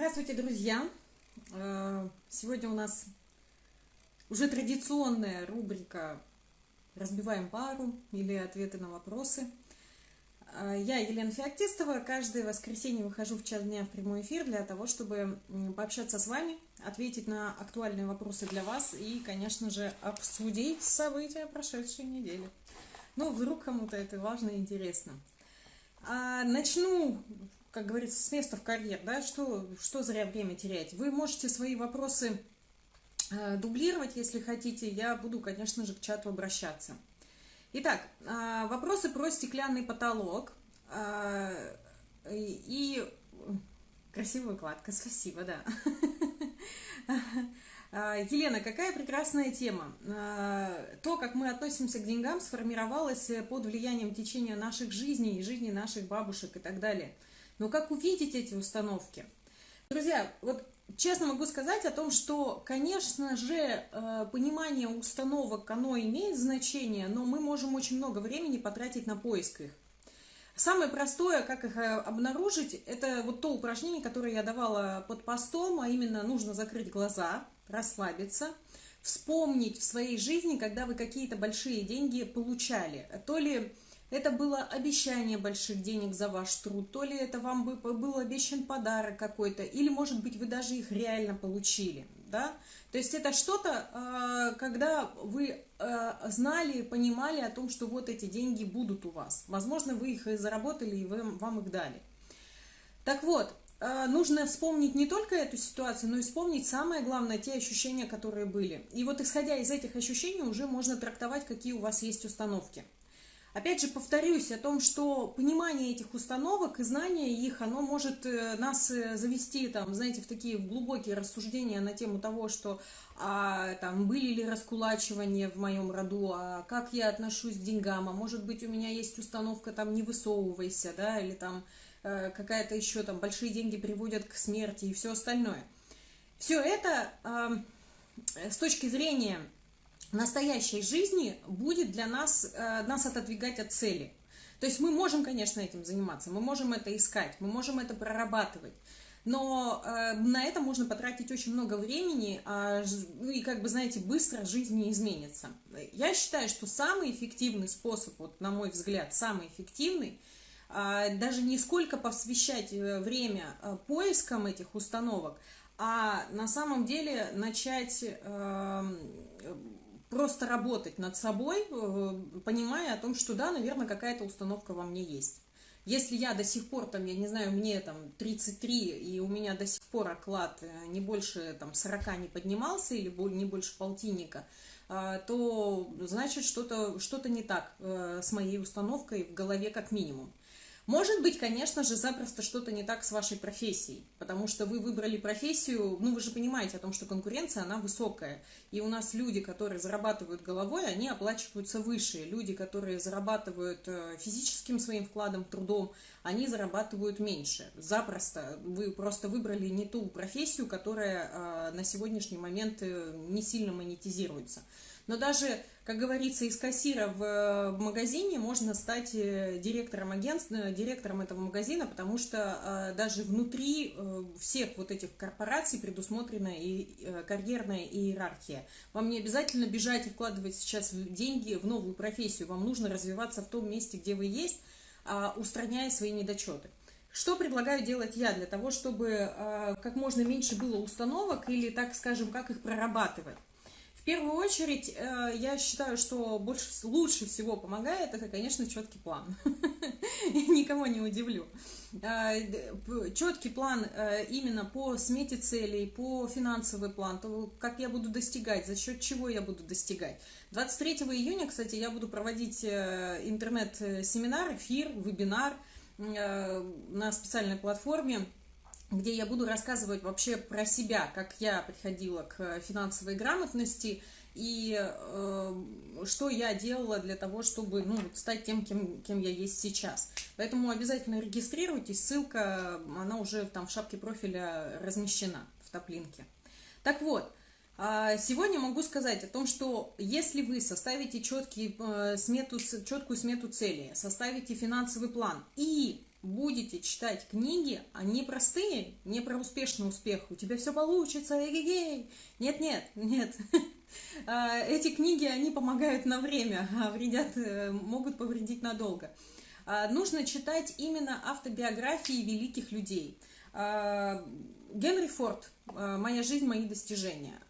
Здравствуйте, друзья! Э, сегодня у нас уже традиционная рубрика «Разбиваем пару» или «Ответы на вопросы». Э, я Елена Феоктистова. Каждое воскресенье выхожу в час дня в прямой эфир для того, чтобы пообщаться с вами, ответить на актуальные вопросы для вас и, конечно же, обсудить события прошедшей недели. Ну, вдруг кому-то это важно и интересно. А, начну, как говорится, с места в карьер, да, что, что зря время терять. Вы можете свои вопросы э, дублировать, если хотите, я буду, конечно же, к чату обращаться. Итак, э, вопросы про стеклянный потолок э, и... Красивая кладка, спасибо, да. А, Елена, какая прекрасная тема. А, то, как мы относимся к деньгам, сформировалось под влиянием течения наших жизней, жизни наших бабушек и так далее. Но как увидеть эти установки? Друзья, вот честно могу сказать о том, что, конечно же, э, понимание установок, оно имеет значение, но мы можем очень много времени потратить на поиск их. Самое простое, как их э, обнаружить, это вот то упражнение, которое я давала под постом, а именно нужно закрыть глаза, расслабиться, вспомнить в своей жизни, когда вы какие-то большие деньги получали. То ли это было обещание больших денег за ваш труд, то ли это вам был обещан подарок какой-то, или, может быть, вы даже их реально получили, да? То есть это что-то, а, когда вы а, знали, понимали о том, что вот эти деньги будут у вас. Возможно, вы их и заработали, и вам их дали. Так вот, а, нужно вспомнить не только эту ситуацию, но и вспомнить самое главное, те ощущения, которые были. И вот исходя из этих ощущений уже можно трактовать, какие у вас есть установки. Опять же, повторюсь о том, что понимание этих установок и знание их, оно может э, нас э, завести, там, знаете, в такие глубокие рассуждения на тему того, что а, там, были ли раскулачивания в моем роду, а как я отношусь к деньгам, а может быть у меня есть установка там «не высовывайся», да, или там э, какая-то еще там «большие деньги приводят к смерти» и все остальное. Все это э, с точки зрения настоящей жизни будет для нас, э, нас отодвигать от цели. То есть мы можем, конечно, этим заниматься, мы можем это искать, мы можем это прорабатывать. Но э, на это можно потратить очень много времени, а, ну и, как бы, знаете, быстро жизнь не изменится. Я считаю, что самый эффективный способ, вот, на мой взгляд, самый эффективный, э, даже не сколько посвящать э, время поискам этих установок, а на самом деле начать э, просто работать над собой, э, понимая о том, что да, наверное, какая-то установка во мне есть. Если я до сих пор, там, я не знаю, мне там 33, и у меня до сих пор оклад э, не больше там 40 не поднимался, или не больше полтинника, э, то значит что-то что, -то, не так с моей установкой в голове как минимум. Может быть, конечно же, запросто что-то не так с вашей профессией, потому что вы выбрали профессию, ну вы же понимаете о том, что конкуренция, она высокая. И у нас люди, которые зарабатывают головой, они оплачиваются выше. Люди, которые зарабатывают э, физическим своим вкладом, трудом, они зарабатывают меньше. Запросто. Вы просто выбрали не ту профессию, которая э, на сегодняшний момент э, не сильно монетизируется. Но даже, как говорится, из кассира в э, магазине можно стать э, директором агентства, э, директором этого магазина, потому что даже внутри всех вот этих корпораций предусмотрена и карьерная иерархия. Вам не обязательно бежать и вкладывать сейчас деньги в новую профессию, вам нужно развиваться в том месте, где вы есть, а, устраняя свои недочеты. Что предлагаю делать я для того, чтобы как можно меньше было установок или, так скажем, как их прорабатывать? В первую очередь, э, я считаю, что больше, лучше всего помогает, это, конечно, четкий план. Никого не удивлю. Э, четкий план э, именно по смете целей, по финансовый план, то, как я буду достигать, за счет чего я буду достигать. 23 июня, кстати, я буду проводить интернет-семинар, эфир, вебинар на специальной платформе где я буду рассказывать вообще про себя, как я приходила к финансовой грамотности и э, что я делала для того, чтобы ну, стать тем, кем, кем я есть сейчас. Поэтому обязательно регистрируйтесь, ссылка, она уже там в шапке профиля размещена в топлинке. Так вот, а, Сегодня могу сказать о том, что если вы составите четкий, э, смету, четкую смету цели, составите финансовый план и будете читать книги, а не простые, не про успешный успех, у тебя все получится, эгегей. Нет, нет, нет. А, эти книги, они помогают на время, а вредят, э, могут повредить надолго. А, нужно читать именно автобиографии великих людей. Генри Форд «Моя жизнь, мои достижения».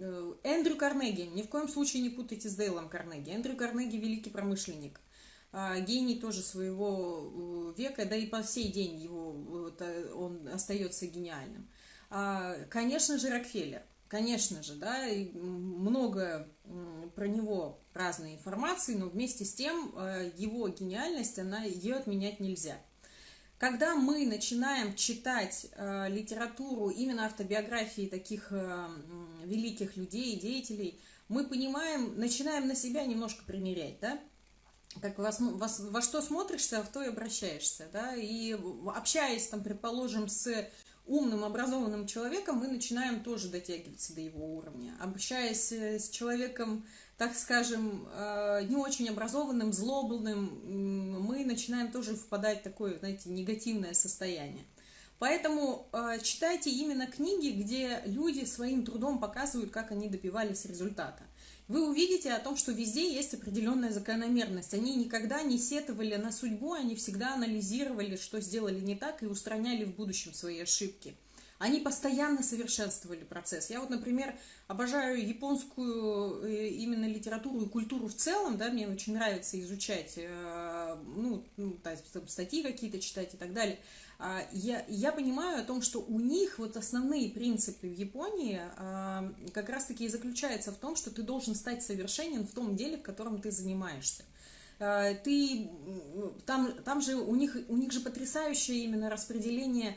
Э, Эндрю Карнеги, ни в коем случае не путайте с Дейлом Карнеги. Эндрю Карнеги – великий промышленник. А, гений тоже своего э, века, да и по сей день его, он остается гениальным. А, конечно же, Рокфеллер, конечно же, да, много про него разной информации, но вместе с тем э, его гениальность, она, ее отменять нельзя. Когда мы начинаем читать э, литературу, именно автобиографии таких э, великих людей, деятелей, мы понимаем, начинаем на себя немножко примерять, да, как ну, вас, во что смотришься, в то и обращаешься, да, и общаясь, там, предположим, с умным, образованным человеком, мы начинаем тоже дотягиваться до его уровня. Общаясь э, с человеком, так скажем, э, не очень образованным, злобным, мы начинаем тоже впадать в такое, знаете, негативное состояние. Поэтому э, читайте именно книги, где люди своим трудом показывают, как они добивались результата вы увидите о том, что везде есть определенная закономерность. Они никогда не сетовали на судьбу, они всегда анализировали, что сделали не так, и устраняли в будущем свои ошибки. Они постоянно совершенствовали процесс. Я вот, например, обожаю японскую э, именно литературу и культуру в целом, да, мне очень нравится изучать, э, ну, ну статьи какие-то читать и так далее. А, я, я понимаю о том, что у них вот основные принципы в Японии а, как раз-таки и заключаются в том, что ты должен стать совершенен в том деле, в котором ты занимаешься. А, ты, там, там же у них, у них же потрясающее именно распределение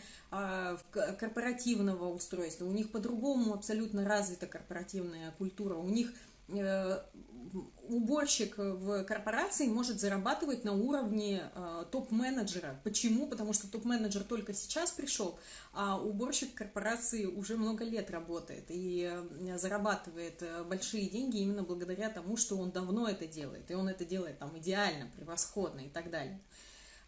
корпоративного устройства, у них по-другому абсолютно развита корпоративная культура, у них уборщик в корпорации может зарабатывать на уровне э, топ-менеджера. Почему? Потому что топ-менеджер только сейчас пришел, а уборщик корпорации уже много лет работает и э, зарабатывает э, большие деньги именно благодаря тому, что он давно это делает. И он это делает там идеально, превосходно и так далее.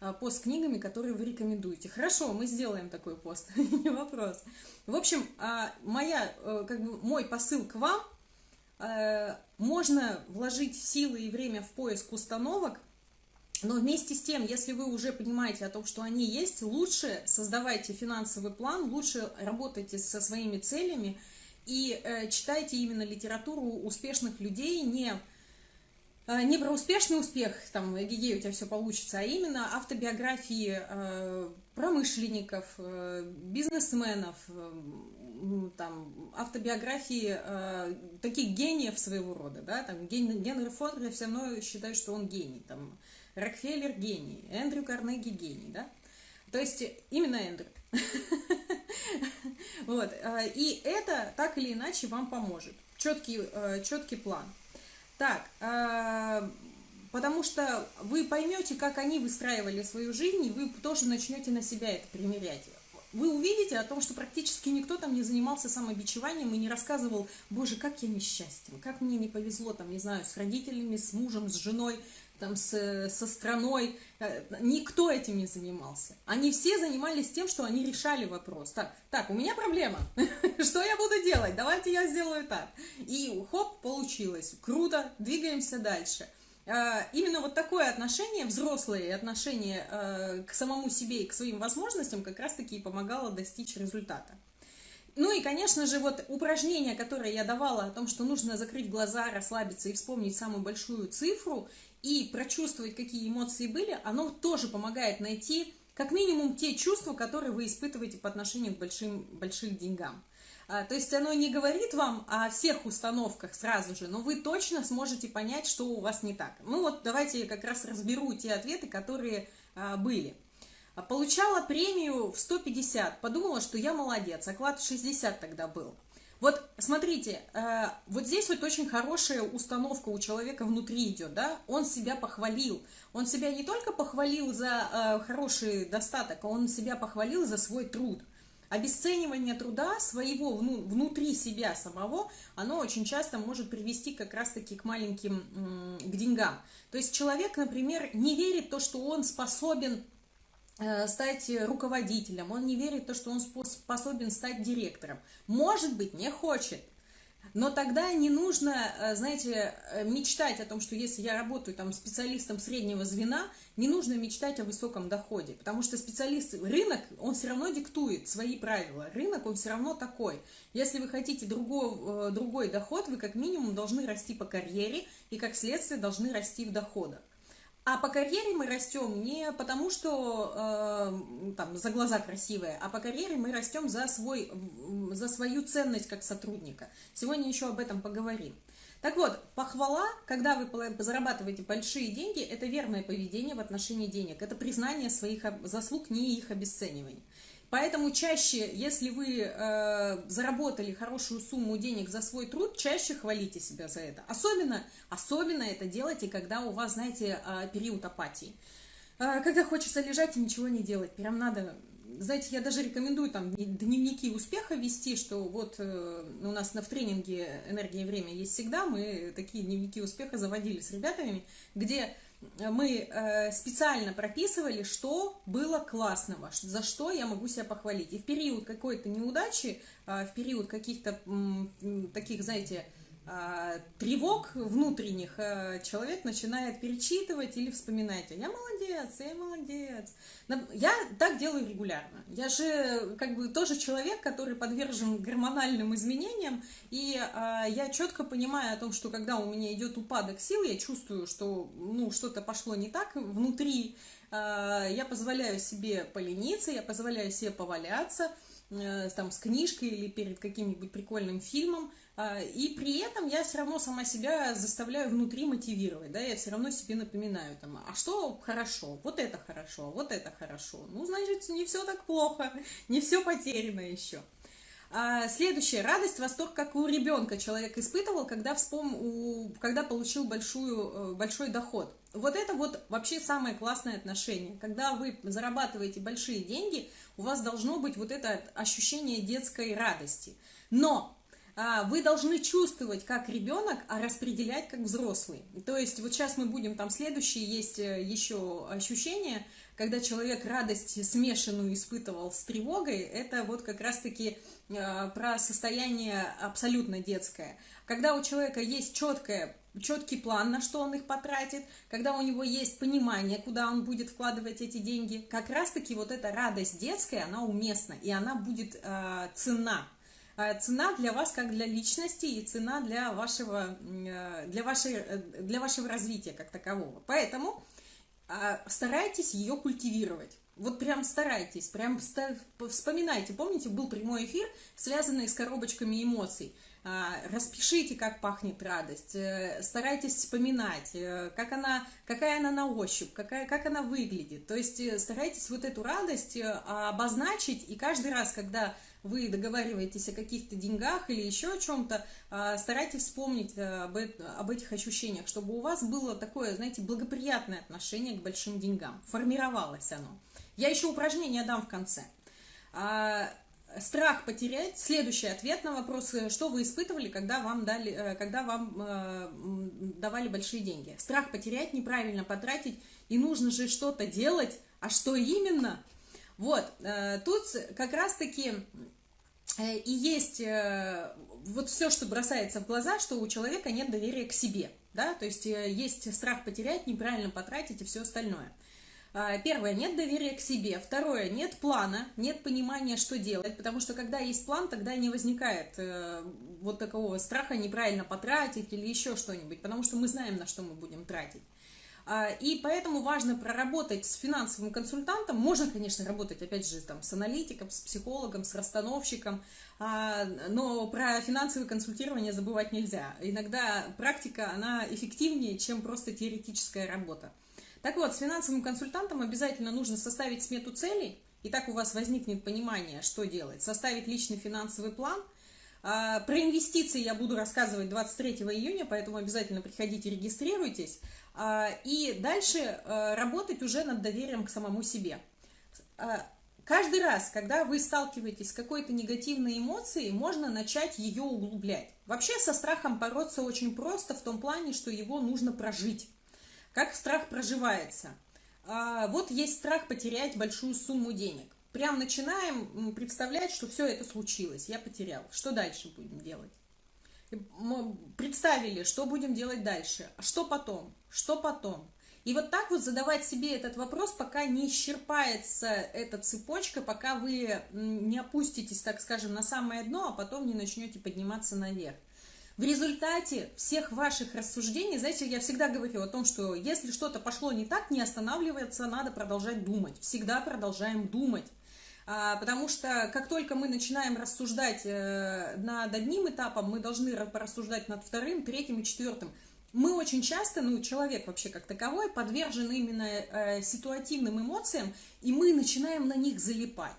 А, пост с книгами, которые вы рекомендуете. Хорошо, мы сделаем такой пост, не вопрос. В общем, а, моя, э, как бы мой посыл к вам – Э, можно вложить силы и время в поиск установок, но вместе с тем, если вы уже понимаете о том, что они есть, лучше создавайте финансовый план, лучше работайте со своими целями и э, читайте именно литературу успешных людей, не, э, не про успешный успех, там, эгегей, у тебя все получится, а именно автобиографии э, промышленников, э, бизнесменов, э, там, автобиографии э, таких гениев своего рода, да, там, Ген, Генри Форд, я все равно считаю, что он гений, там, Рокфеллер гений, Эндрю Карнеги гений, да, то есть именно Эндрю. Вот, э, и это так или иначе вам поможет, четкий, э, четкий план. Так, э, потому что вы поймете, как они выстраивали свою жизнь, и вы тоже начнете на себя это примерять. Вы увидите о том, что практически никто там не занимался самобичеванием и не рассказывал, боже, как я несчастен, как мне не повезло, там, не знаю, с родителями, с мужем, с женой, там, с, со страной. Э, никто этим не занимался. Они все занимались тем, что они решали вопрос. Так, так у меня проблема. Что я буду делать? Давайте я сделаю так. И хоп, получилось. Круто, двигаемся дальше. А, именно вот такое отношение, взрослое отношение а, к самому себе и к своим возможностям как раз-таки и помогало достичь результата. Ну и, конечно же, вот упражнение, которое я давала о том, что нужно закрыть глаза, расслабиться и вспомнить самую большую цифру и прочувствовать, какие эмоции были, оно тоже помогает найти как минимум те чувства, которые вы испытываете по отношению к большим, большим деньгам. А, то есть оно не говорит вам о всех установках сразу же, но вы точно сможете понять, что у вас не так. Ну вот давайте я как раз разберу те ответы, которые а, были. Получала премию в 150, подумала, что я молодец, оклад 60 тогда был. Вот смотрите, вот здесь вот очень хорошая установка у человека внутри идет, да, он себя похвалил, он себя не только похвалил за хороший достаток, он себя похвалил за свой труд – Обесценивание труда своего внутри себя самого, оно очень часто может привести как раз-таки к маленьким, к деньгам. То есть человек, например, не верит в то, что он способен э, стать руководителем, он не верит в то, что он способен стать директором. Может быть, не хочет. Но тогда не нужно, э, знаете, э, мечтать о том, что если я работаю там специалистом среднего звена, не нужно мечтать о высоком доходе, потому что специалист, рынок, он все равно диктует свои правила. Рынок, он все равно такой. Если вы хотите другой, э, другой доход, вы как минимум должны расти по карьере и как следствие должны расти в доходах. А по карьере мы растем не потому, что э, там за глаза красивые, а по карьере мы растем за, свой, за свою ценность как сотрудника. Сегодня еще об этом поговорим. Так вот, похвала, когда вы зарабатываете большие деньги, это верное поведение в отношении денег. Это признание своих заслуг, не их обесценивание. Поэтому чаще, если вы э, заработали хорошую сумму денег за свой труд, чаще хвалите себя за это. Особенно, особенно это делайте, когда у вас, знаете, э, период апатии. Э, когда хочется лежать и ничего не делать. Прям надо знаете, я даже рекомендую там дневники успеха вести, что вот э, у нас на в тренинге «Энергия и время» есть всегда, мы такие дневники успеха заводили с ребятами, где мы э, специально прописывали, что было классного, за что я могу себя похвалить. И в период какой-то неудачи, э, в период каких-то таких, знаете, а, тревог внутренних а, человек начинает перечитывать или вспоминать. Я молодец, я молодец. Я так делаю регулярно. Я же как бы тоже человек, который подвержен гормональным изменениям, и а, я четко понимаю о том, что когда у меня идет упадок сил, я чувствую, что ну, что-то пошло не так внутри, я позволяю себе полениться, я позволяю себе поваляться, э, там, с книжкой или перед каким-нибудь прикольным фильмом, а, и при этом я все равно сама себя заставляю внутри мотивировать, да, я все равно себе напоминаю, там, а что хорошо, вот это хорошо, вот это хорошо. Ну, значит, не все так плохо, не все потеряно еще. А, следующее. Радость, восторг, как у ребенка человек испытывал, когда, вспом... у... когда получил большую, э, большой доход. Вот это вот вообще самое классное отношение. Когда вы зарабатываете большие деньги, у вас должно быть вот это ощущение детской радости. Но а, вы должны чувствовать как ребенок, а распределять как взрослый. То есть вот сейчас мы будем, там следующие есть э, еще ощущения, когда человек радость смешанную испытывал с тревогой, это вот как раз-таки э, про состояние абсолютно детское. Когда у человека есть четкое четкий план, на что он их потратит, когда у него есть понимание, куда он будет вкладывать эти деньги, как раз-таки вот эта радость детская, она уместна, и она будет э, цена. Э, цена для вас как для личности и цена для вашего, э, для вашей, э, для вашего развития как такового. Поэтому старайтесь ее культивировать. Вот прям старайтесь, прям вспоминайте. Помните, был прямой эфир, связанный с коробочками эмоций. Распишите, как пахнет радость, старайтесь вспоминать, как она, какая она на ощупь, какая, как она выглядит. То есть старайтесь вот эту радость обозначить, и каждый раз, когда вы договариваетесь о каких-то деньгах или еще о чем-то, а, старайтесь вспомнить э, об, об этих ощущениях, чтобы у вас было такое, знаете, благоприятное отношение к большим деньгам, формировалось оно. Я еще упражнение дам в конце. А, страх потерять. Следующий ответ на вопрос, э, что вы испытывали, когда вам, дали, э, когда вам давали большие деньги. Страх потерять, неправильно потратить, и нужно же что-то делать, а что именно? Вот, э, тут как раз-таки Э, и есть э, вот все, что бросается в глаза, что у человека нет доверия к себе, да, то есть есть страх потерять, неправильно потратить и все остальное. А, первое, нет доверия к себе. Второе, нет плана, нет понимания, что делать, потому что когда есть план, тогда не возникает вот такого страха неправильно потратить или еще что-нибудь, потому что мы знаем, на что мы будем тратить. А, и поэтому важно проработать с финансовым консультантом. Можно, конечно, работать, опять же, там, с аналитиком, с психологом, с расстановщиком, а, но про финансовое консультирование забывать нельзя. Иногда практика, она эффективнее, чем просто теоретическая работа. Так вот, с финансовым консультантом обязательно нужно составить смету целей, и так у вас возникнет понимание, что делать. Составить личный финансовый план – а, про инвестиции я буду рассказывать 23 июня, поэтому обязательно приходите, регистрируйтесь. А, и дальше а, работать уже над доверием к самому себе. Каждый раз, когда вы сталкиваетесь с какой-то негативной эмоцией, можно начать ее углублять. Вообще со страхом бороться очень просто в том плане, что его нужно прожить. Как страх проживается? а, вот есть страх потерять большую сумму денег. Прям начинаем представлять, что все это случилось, я потерял. Что дальше будем делать? Представили, что будем делать дальше, что потом, что потом. И вот так вот задавать себе этот вопрос, пока не исчерпается эта цепочка, пока вы не опуститесь, так скажем, на самое дно, а потом не начнете подниматься наверх. В результате всех ваших рассуждений, знаете, я всегда говорю о том, что если что-то пошло не так, не останавливаться, надо продолжать думать. Всегда продолжаем думать. А, потому что как только мы начинаем рассуждать э, над одним этапом, мы должны порассуждать над вторым, третьим и четвертым. Мы очень часто, ну, человек вообще как таковой, подвержен именно э, ситуативным эмоциям, и мы начинаем на них залипать.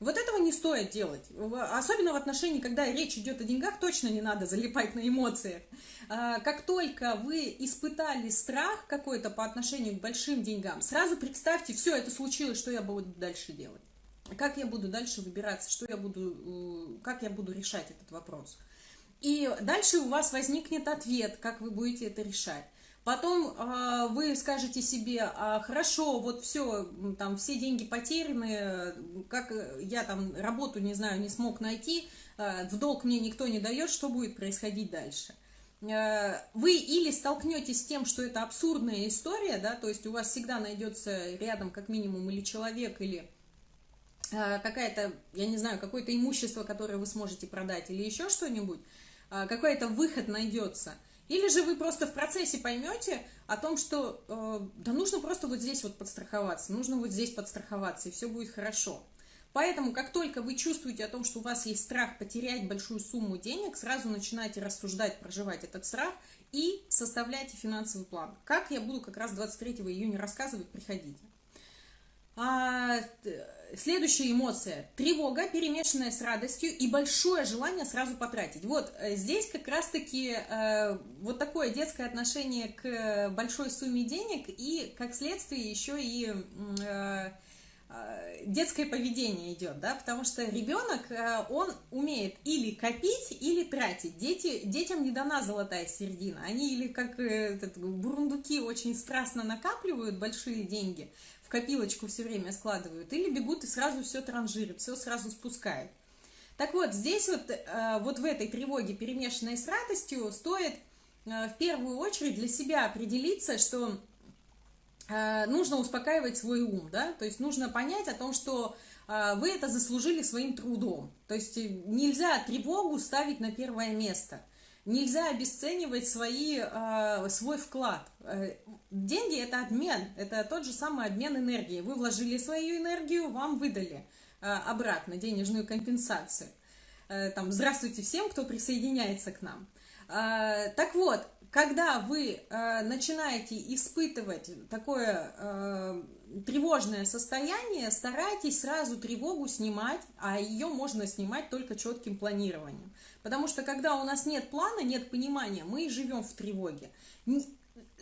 Вот этого не стоит делать. Особенно в отношении, когда речь идет о деньгах, точно не надо залипать на эмоциях. А, как только вы испытали страх какой-то по отношению к большим деньгам, сразу представьте, все, это случилось, что я буду дальше делать. Как я буду дальше выбираться, что я буду, как я буду решать этот вопрос. И дальше у вас возникнет ответ, как вы будете это решать. Потом э, вы скажете себе, а, хорошо, вот все, там все деньги потеряны, как я там работу, не знаю, не смог найти, э, в долг мне никто не дает, что будет происходить дальше? Э, вы или столкнетесь с тем, что это абсурдная история, да, то есть у вас всегда найдется рядом как минимум или человек, или э, какая-то, я не знаю, какое-то имущество, которое вы сможете продать, или еще что-нибудь, э, какой-то выход найдется – или же вы просто в процессе поймете о том, что э, да нужно просто вот здесь вот подстраховаться, нужно вот здесь подстраховаться, и все будет хорошо. Поэтому, как только вы чувствуете о том, что у вас есть страх потерять большую сумму денег, сразу начинайте рассуждать, проживать этот страх и составляйте финансовый план. Как я буду как раз 23 июня рассказывать, приходите. Следующая эмоция – тревога, перемешанная с радостью и большое желание сразу потратить. Вот э, здесь как раз-таки э, вот такое детское отношение к большой сумме денег и, как следствие, еще и э, э, детское поведение идет, да, потому что ребенок, э, он умеет или копить, или тратить. Дети, детям не дана золотая середина. Они или как этот, бурундуки очень страстно накапливают большие деньги – в копилочку все время складывают, или бегут и сразу все транжирят, все сразу спускают. Так вот, здесь вот, э, вот в этой тревоге, перемешанной с радостью, стоит э, в первую очередь для себя определиться, что э, нужно успокаивать свой ум, да, то есть нужно понять о том, что вы это заслужили своим трудом. То есть нельзя тревогу ставить на первое место. Нельзя обесценивать свои, э, свой вклад. Э, деньги – это обмен, это тот же самый обмен энергии. Вы вложили свою энергию, вам выдали э, обратно денежную компенсацию. Там, здравствуйте всем, кто присоединяется к нам. Так вот, когда вы начинаете испытывать такое тревожное состояние, старайтесь сразу тревогу снимать, а ее можно снимать только четким планированием. Потому что когда у нас нет плана, нет понимания, мы живем в тревоге.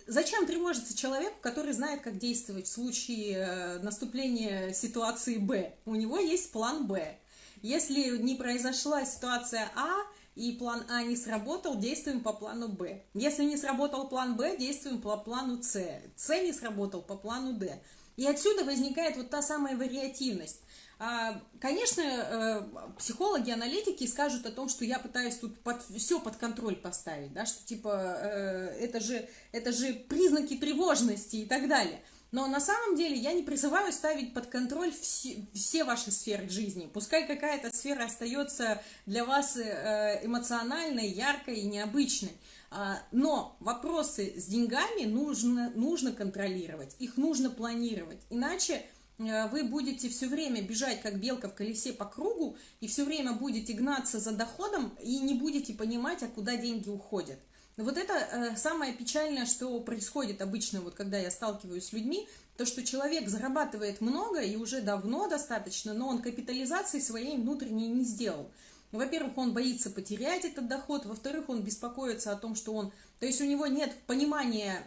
Зачем тревожиться человеку, который знает, как действовать в случае э, наступления ситуации Б? У него есть план Б. Если не произошла ситуация А, и план А не сработал, действуем по плану Б. Если не сработал план Б, действуем по плану С. С не сработал по плану Д. И отсюда возникает вот та самая вариативность. А, конечно, э, психологи, аналитики скажут о том, что я пытаюсь тут под, все под контроль поставить, да, что типа э, это, же, это же признаки тревожности и так далее. Но на самом деле я не призываю ставить под контроль все, все ваши сферы жизни. Пускай какая-то сфера остается для вас э, эмоциональной, яркой и необычной. А, но вопросы с деньгами нужно, нужно контролировать, их нужно планировать. Иначе Э, вы будете все время бежать, как белка в колесе по кругу, и все время будете гнаться за доходом, и не будете понимать, а куда деньги уходят. Вот это э, самое печальное, что происходит обычно, вот когда я сталкиваюсь с людьми, то, что человек зарабатывает много и уже давно достаточно, но он капитализации своей внутренней не сделал. Во-первых, он боится потерять этот доход, во-вторых, он беспокоится о том, что он... То есть у него нет понимания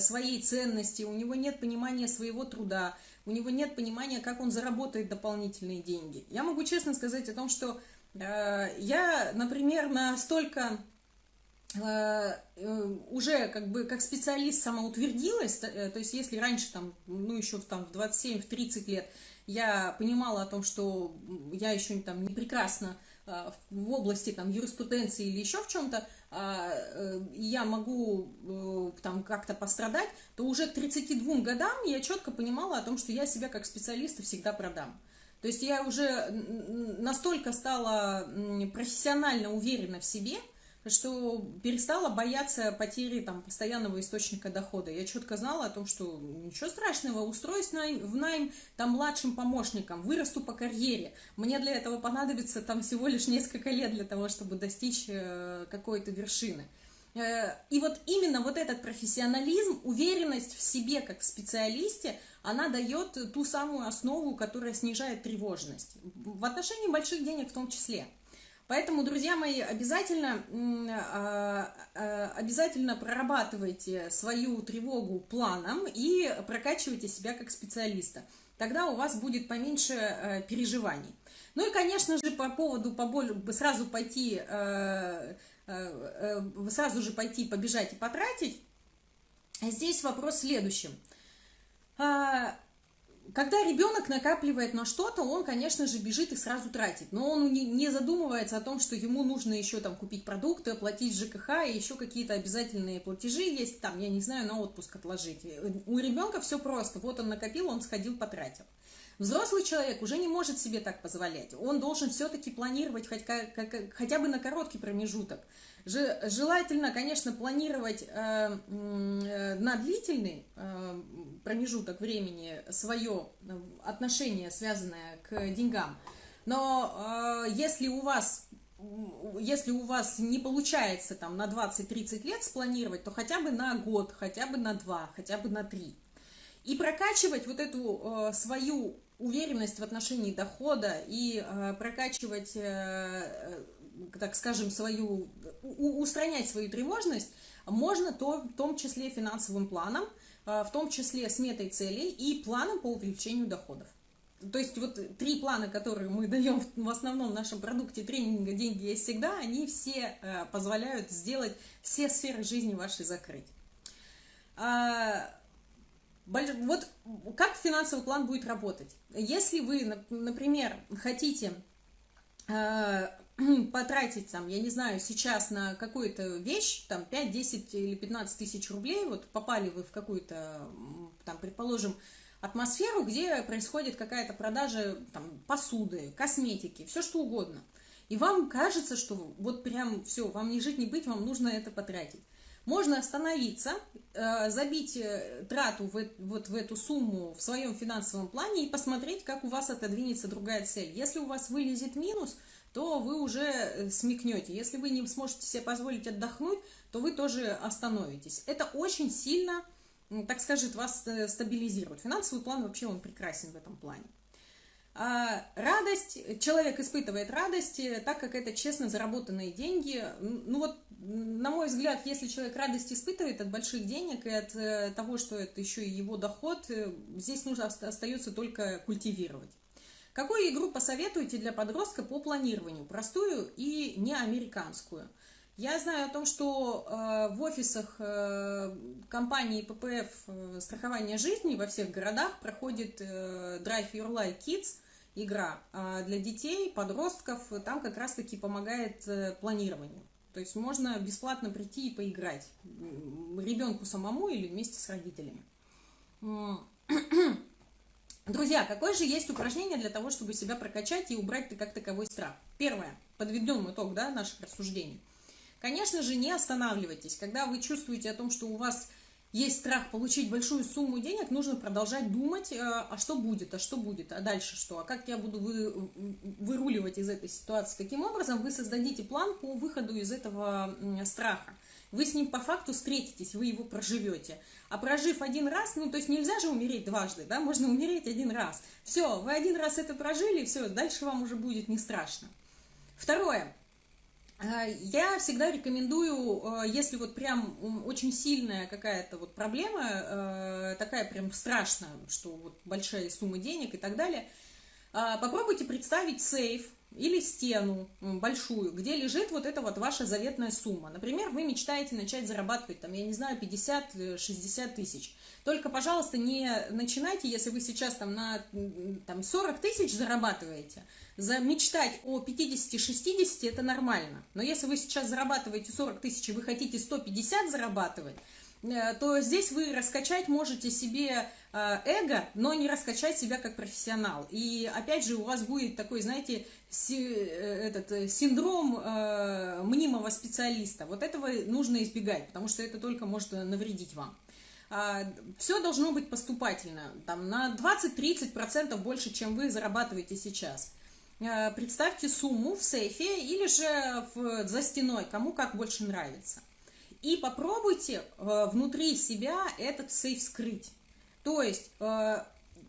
своей ценности, у него нет понимания своего труда, у него нет понимания, как он заработает дополнительные деньги. Я могу честно сказать о том, что э, я, например, настолько уже как бы как специалист самоутвердилась, то есть если раньше там, ну еще там в 27-30 лет я понимала о том, что я еще там не прекрасно в области там юриспруденции или еще в чем-то, а, э, я могу э, там как-то пострадать, то уже к 32 годам я четко понимала о том, что я себя как специалиста всегда продам. То есть я уже настолько стала профессионально уверена в себе, что перестала бояться потери там, постоянного источника дохода. Я четко знала о том, что ничего страшного, устроюсь в найм там, младшим помощником, вырасту по карьере. Мне для этого понадобится там, всего лишь несколько лет для того, чтобы достичь э, какой-то вершины. Э, и вот именно вот этот профессионализм, уверенность в себе как в специалисте, она дает ту самую основу, которая снижает тревожность. В отношении больших денег в том числе. Поэтому, друзья мои, обязательно, а, а, обязательно прорабатывайте свою тревогу планом и прокачивайте себя как специалиста. Тогда у вас будет поменьше э, переживаний. Ну и, конечно же, по поводу поболь... сразу пойти, э, э, сразу же пойти, побежать и потратить, здесь вопрос в следующем. Когда ребенок накапливает на что-то, он, конечно же, бежит и сразу тратит. Но он не задумывается о том, что ему нужно еще там купить продукты, оплатить ЖКХ и еще какие-то обязательные платежи есть, там, я не знаю, на отпуск отложить. У ребенка все просто. Вот он накопил, он сходил, потратил. Взрослый человек уже не может себе так позволять. Он должен все-таки планировать хоть, хотя бы на короткий промежуток. Желательно, конечно, планировать э, э, на длительный э, промежуток времени свое отношение, связанное к деньгам. Но если у вас если у вас не получается там на 20-30 лет спланировать, то хотя бы на год, хотя бы на два, хотя бы на три. И прокачивать вот эту свою уверенность в отношении дохода и прокачивать так скажем, свою, устранять свою тревожность можно то, в том числе финансовым планом, а, в том числе сметой целей и планом по увеличению доходов. То есть вот три плана, которые мы даем в основном в нашем продукте тренинга «Деньги есть всегда», они все а, позволяют сделать все сферы жизни вашей закрыть. Вот как финансовый план будет работать? Если вы, например, хотите потратить, там, я не знаю, сейчас на какую-то вещь, там, 5, 10 или 15 тысяч рублей, вот попали вы в какую-то, там, предположим, атмосферу, где происходит какая-то продажа, там, посуды, косметики, все что угодно. И вам кажется, что вот прям все, вам не жить, не быть, вам нужно это потратить. Можно остановиться, э, забить э, трату в, вот в эту сумму в своем финансовом плане и посмотреть, как у вас отодвинется другая цель. Если у вас вылезет минус – то вы уже э, смекнете. Если вы не сможете себе позволить отдохнуть, то вы тоже остановитесь. Это очень сильно, так скажет, вас стабилизирует. Финансовый план вообще он прекрасен в этом плане. А радость, человек испытывает радость, э, так как это честно заработанные деньги. Ну вот, на мой взгляд, если человек радость испытывает от больших денег и от того, что это еще и его доход, здесь нужно остается только культивировать. Какую игру посоветуете для подростка по планированию? Простую и не американскую. Я знаю о том, что э, в офисах э, компании ППФ э, страхования жизни во всех городах проходит э, Drive Your Life Kids игра э, для детей, подростков. Там как раз-таки помогает э, планированию. То есть можно бесплатно прийти и поиграть ребенку самому или вместе с родителями. Друзья, какое же есть упражнение для того, чтобы себя прокачать и убрать как таковой страх? Первое. Подведем итог да, наших рассуждений. Конечно же, не останавливайтесь. Когда вы чувствуете о том, что у вас есть страх получить большую сумму денег, нужно продолжать думать, э, а что будет, а что будет, а дальше что, а как я буду вы, выруливать из этой ситуации. Таким образом, вы создадите план по выходу из этого страха вы с ним по факту встретитесь, вы его проживете. А прожив один раз, ну, то есть нельзя же умереть дважды, да, можно умереть один раз. Все, вы один раз это прожили, все, дальше вам уже будет не страшно. Второе. Э, я всегда рекомендую, э, если вот прям очень сильная какая-то вот проблема, э, такая прям страшная, что вот большая сумма денег и так далее, попробуйте представить сейф, или стену большую, где лежит вот эта вот ваша заветная сумма. Например, вы мечтаете начать зарабатывать, там, я не знаю, 50-60 э, тысяч. Только, пожалуйста, не начинайте, если вы сейчас там на там, 40 тысяч зарабатываете, за мечтать о 50-60 это нормально. Но если вы сейчас зарабатываете 40 тысяч и вы хотите 150 зарабатывать, Э, то здесь вы раскачать можете себе эго, но не раскачать себя как профессионал. И опять же у вас будет такой, знаете, э, этот синдром мнимого специалиста. Вот этого нужно избегать, потому что это только может навредить вам. А, Все должно быть поступательно, там, на 20-30% больше, чем вы зарабатываете сейчас. Представьте сумму в сейфе или же в, за стеной, кому как больше нравится. И попробуйте э, внутри себя этот сейф скрыть. То есть, э,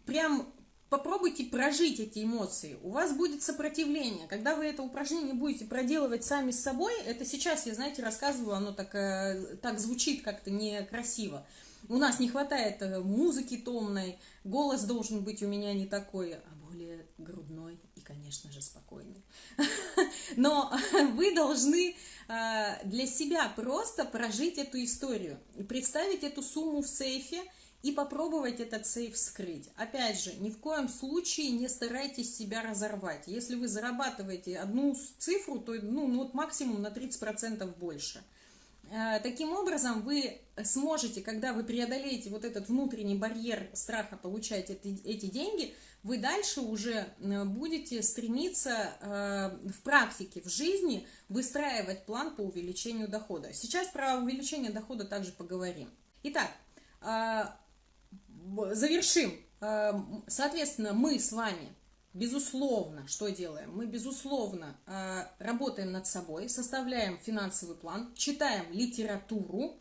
прям попробуйте прожить эти эмоции. У вас будет сопротивление. Когда вы это упражнение будете проделывать сами с собой, это сейчас я, знаете, рассказываю, оно так, э, так звучит как-то некрасиво. У нас не хватает э, музыки томной, голос должен быть у меня не такой, а более грудной и, конечно же, спокойный. Но вы должны для себя просто прожить эту историю, представить эту сумму в сейфе и попробовать этот сейф скрыть. Опять же, ни в коем случае не старайтесь себя разорвать. Если вы зарабатываете одну цифру, то ну, ну, вот максимум на 30% больше. А, таким образом, вы сможете, когда вы преодолеете вот этот внутренний барьер страха получать эти, деньги – вы дальше уже э, будете стремиться э, в практике, в жизни выстраивать план по увеличению дохода. Сейчас про увеличение дохода также поговорим. Итак, э, завершим. Соответственно, мы с вами, безусловно, что делаем? Мы, безусловно, работаем над собой, составляем финансовый план, читаем литературу,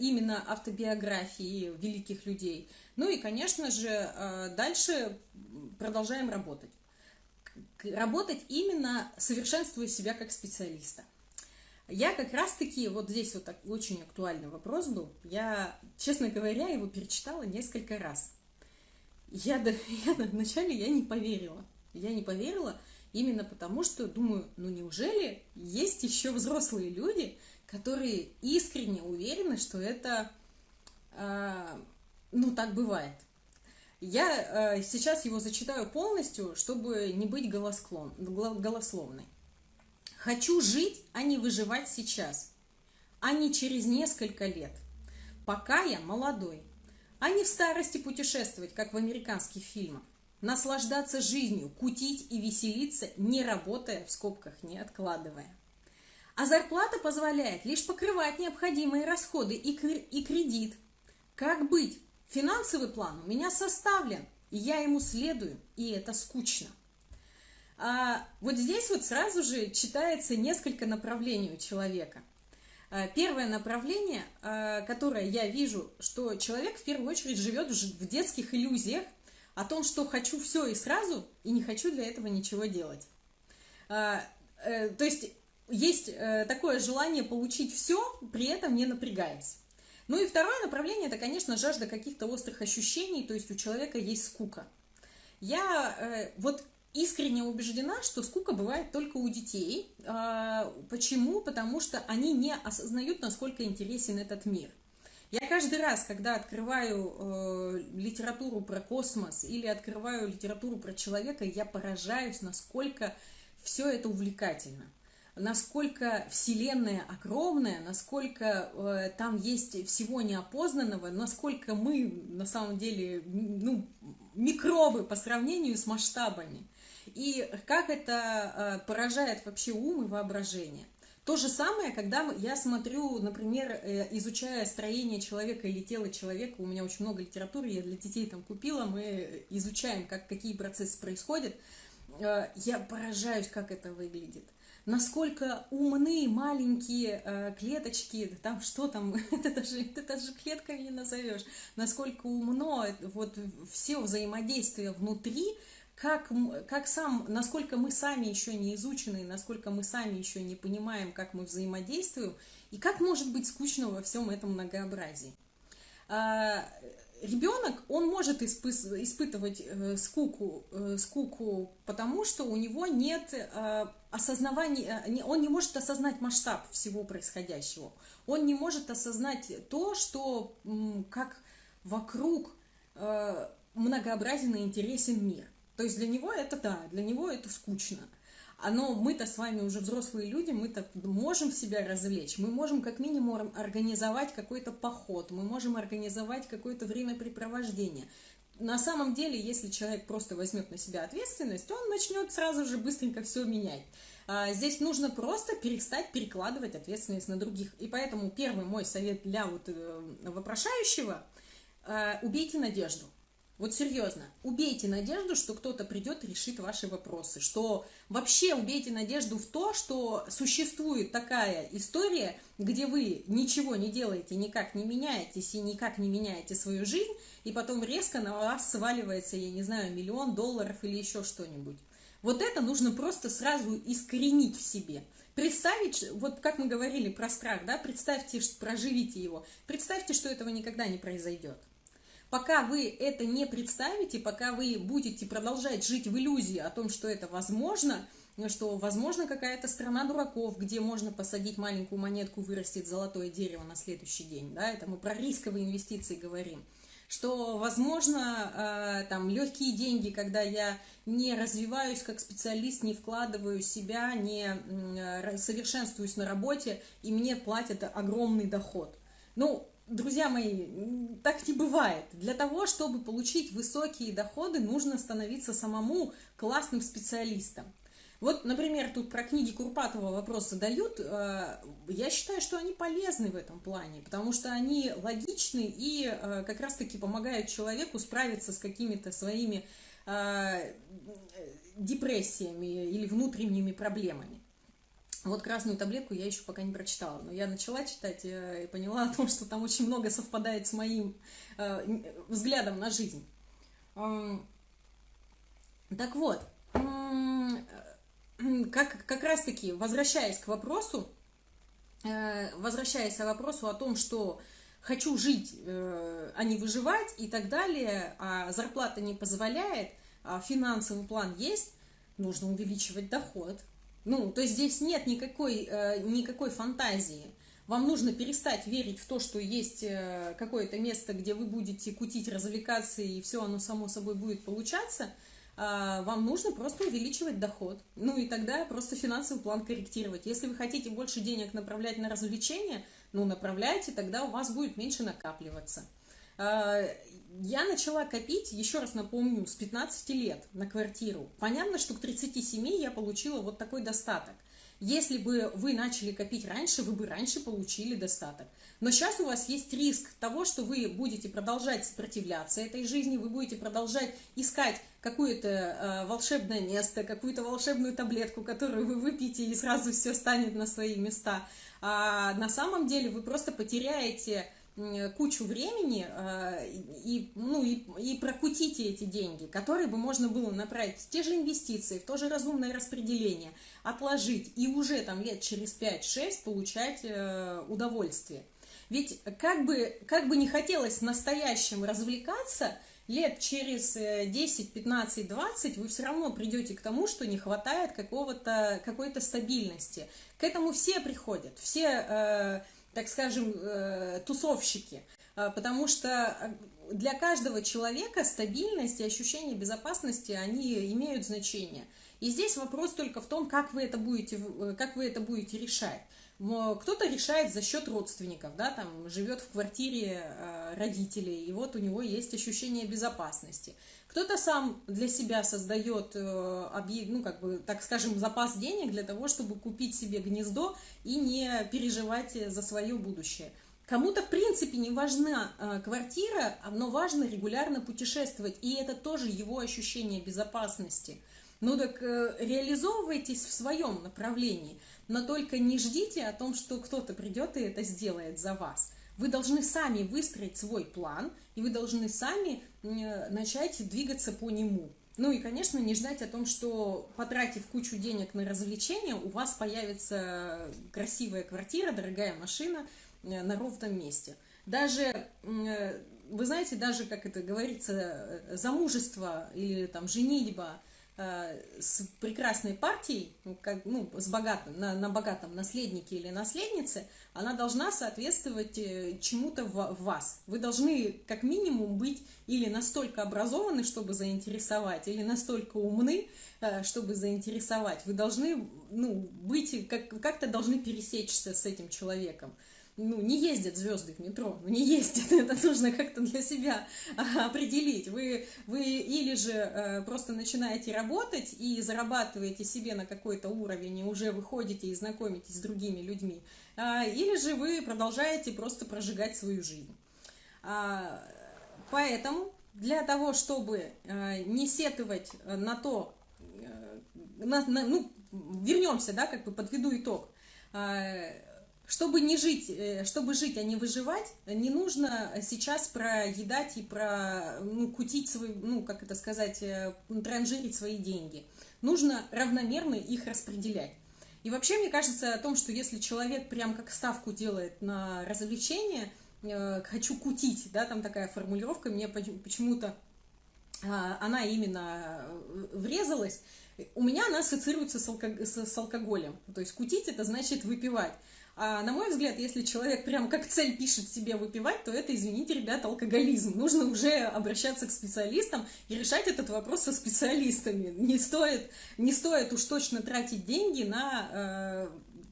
именно автобиографии великих людей – ну и, конечно же, дальше продолжаем работать. Работать именно совершенствуя себя как специалиста. Я как раз-таки, вот здесь вот очень актуальный вопрос был, я, честно говоря, его перечитала несколько раз. Я, я вначале я не поверила. Я не поверила именно потому, что думаю, ну неужели есть еще взрослые люди, которые искренне уверены, что это э, ну, так бывает. Я э, сейчас его зачитаю полностью, чтобы не быть голосклон, голословной. Хочу жить, а не выживать сейчас, а не через несколько лет, пока я молодой, а не в старости путешествовать, как в американских фильмах, наслаждаться жизнью, кутить и веселиться, не работая, в скобках не откладывая. А зарплата позволяет лишь покрывать необходимые расходы и, и кредит. Как быть? Финансовый план у меня составлен, и я ему следую, и это скучно. А вот здесь вот сразу же читается несколько направлений у человека. А, первое направление, а, которое я вижу, что человек в первую очередь живет в детских иллюзиях о том, что хочу все и сразу, и не хочу для этого ничего делать. А, э, то есть есть э, такое желание получить все, при этом не напрягаясь. Ну и второе направление, это, конечно, жажда каких-то острых ощущений, то есть у человека есть скука. Я э, вот искренне убеждена, что скука бывает только у детей. Э, почему? Потому что они не осознают, насколько интересен этот мир. Я каждый раз, когда открываю э, литературу про космос или открываю литературу про человека, я поражаюсь, насколько все это увлекательно насколько Вселенная огромная, насколько э, там есть всего неопознанного, насколько мы на самом деле ну, микробы по сравнению с масштабами. И как это э, поражает вообще ум и воображение. То же самое, когда я смотрю, например, э, изучая строение человека или тело человека, у меня очень много литературы, я для детей там купила, мы изучаем, как, какие процессы происходят, э, я поражаюсь, как это выглядит насколько умны маленькие клеточки, там что там, это даже, это даже клетками не назовешь, насколько умно вот все взаимодействие внутри, как, как сам, насколько мы сами еще не изучены, насколько мы сами еще не понимаем, как мы взаимодействуем, и как может быть скучно во всем этом многообразии. А, ребенок, он может испы испытывать э, скуку, э, скуку, потому что у него нет э, осознавания, э, он не может осознать масштаб всего происходящего. Он не может осознать то, что как вокруг многообразен и интересен мир. То есть для него это да, для него это скучно. Но мы-то с вами уже взрослые люди, мы-то можем себя развлечь, мы можем как минимум организовать какой-то поход, мы можем организовать какое-то времяпрепровождение. На самом деле, если человек просто возьмет на себя ответственность, он начнет сразу же быстренько все менять. А, здесь нужно просто перестать перекладывать ответственность на других. И поэтому первый мой совет для вот э, вопрошающего э, – убейте надежду. Вот серьезно, убейте надежду, что кто-то придет и решит ваши вопросы, что вообще убейте надежду в то, что существует такая история, где вы ничего не делаете, никак не меняетесь и никак не меняете свою жизнь, и потом резко на вас сваливается, я не знаю, миллион долларов или еще что-нибудь. Вот это нужно просто сразу искоренить в себе. Представить, вот как мы говорили про страх, да, представьте, проживите его, представьте, что этого никогда не произойдет. Пока вы это не представите, пока вы будете продолжать жить в иллюзии о том, что это возможно, что возможно какая-то страна дураков, где можно посадить маленькую монетку, вырастет золотое дерево на следующий день, да, это мы про рисковые инвестиции говорим, что возможно э, там легкие деньги, когда я не развиваюсь как специалист, не вкладываю себя, не э, совершенствуюсь на работе, и мне платят огромный доход. Ну, Друзья мои, так не бывает. Для того, чтобы получить высокие доходы, нужно становиться самому классным специалистом. Вот, например, тут про книги Курпатова вопрос задают. Э, я считаю, что они полезны в этом плане, потому что они логичны и э, как раз-таки помогают человеку справиться с какими-то своими э, депрессиями или внутренними проблемами. Вот красную таблетку я еще пока не прочитала, но я начала читать э, и поняла о том, что там очень много совпадает с моим э, взглядом на жизнь. Так вот, как, как раз-таки, возвращаясь к вопросу, э, возвращаясь к вопросу о том, что хочу жить, а не выживать и так далее, а зарплата не позволяет, а финансовый план есть, нужно увеличивать доход – ну, то есть здесь нет никакой, э, никакой фантазии. Вам нужно перестать верить в то, что есть э, какое-то место, где вы будете кутить, развлекаться, и все оно само собой будет получаться. А вам нужно просто увеличивать доход. Ну и тогда просто финансовый план корректировать. Если вы хотите больше денег направлять на развлечения, ну направляйте, тогда у вас будет меньше накапливаться. А, я начала копить, еще раз напомню, с 15 лет на квартиру. Понятно, что к 37 я получила вот такой достаток. Если бы вы начали копить раньше, вы бы раньше получили достаток. Но сейчас у вас есть риск того, что вы будете продолжать сопротивляться этой жизни, вы будете продолжать искать какое-то э, волшебное место, какую-то волшебную таблетку, которую вы выпьете, и сразу все станет на свои места. А на самом деле вы просто потеряете кучу времени э, и, ну, и, и прокутите эти деньги, которые бы можно было направить в те же инвестиции, в то же разумное распределение, отложить и уже там лет через 5-6 получать э, удовольствие. Ведь как бы, как бы не хотелось настоящим развлекаться, лет через 10, 15, 20 вы все равно придете к тому, что не хватает какого-то, какой-то стабильности. К этому все приходят, все э, так скажем, э, тусовщики, а, потому что э, для каждого человека стабильность и ощущение безопасности, они имеют значение. И здесь вопрос только в том, как вы это будете, э, как вы это будете решать. Кто-то решает за счет родственников, да, там живет в квартире родителей, и вот у него есть ощущение безопасности. Кто-то сам для себя создает, э, ну, как бы, так скажем, запас денег для того, чтобы купить себе гнездо и не переживать за свое будущее. Кому-то, в принципе, не важна э, квартира, но важно регулярно путешествовать, и это тоже его ощущение безопасности. Ну так э, реализовывайтесь в своем направлении, но только не ждите о том, что кто-то придет и это сделает за вас. Вы должны сами выстроить свой план, и вы должны сами начать двигаться по нему. Ну и, конечно, не ждать о том, что потратив кучу денег на развлечения, у вас появится красивая квартира, дорогая машина э, на ровном месте. Даже вы знаете, даже, как это говорится, замужество или там женитьба – Э, с прекрасной партией, как, ну, с богатым, на, на богатом наследнике или наследнице, она должна соответствовать э, чему-то в, в вас. Вы должны как минимум быть или настолько образованы, чтобы заинтересовать, или настолько умны, э, чтобы заинтересовать. Вы должны ну, быть, как, как-то должны пересечься с этим человеком ну, не ездят звезды в метро, ну, не ездят, это нужно как-то для себя определить. Вы, вы или же э, просто начинаете работать и зарабатываете себе на какой-то уровень, и уже выходите и знакомитесь с другими людьми, э, или же вы продолжаете просто прожигать свою жизнь. А, поэтому для того, чтобы э, не сетовать на то, э, на, на, ну, вернемся, да, как бы подведу итог, э, чтобы не жить, э, чтобы жить, а не выживать, не нужно сейчас проедать и про, ну, кутить свои, ну, как это сказать, э, транжирить свои деньги. Нужно равномерно их распределять. И вообще, мне кажется о том, что если человек прям как ставку делает на развлечение, э, хочу кутить, да, там такая формулировка, мне почему-то а, она именно врезалась, у меня она ассоциируется с, алког... с алкоголем. То есть кутить это значит выпивать. А на мой взгляд, если человек прям как цель пишет себе выпивать, то это, извините, ребята, алкоголизм. Нужно уже обращаться к специалистам и решать этот вопрос со специалистами. Не стоит, не стоит уж точно тратить деньги на э,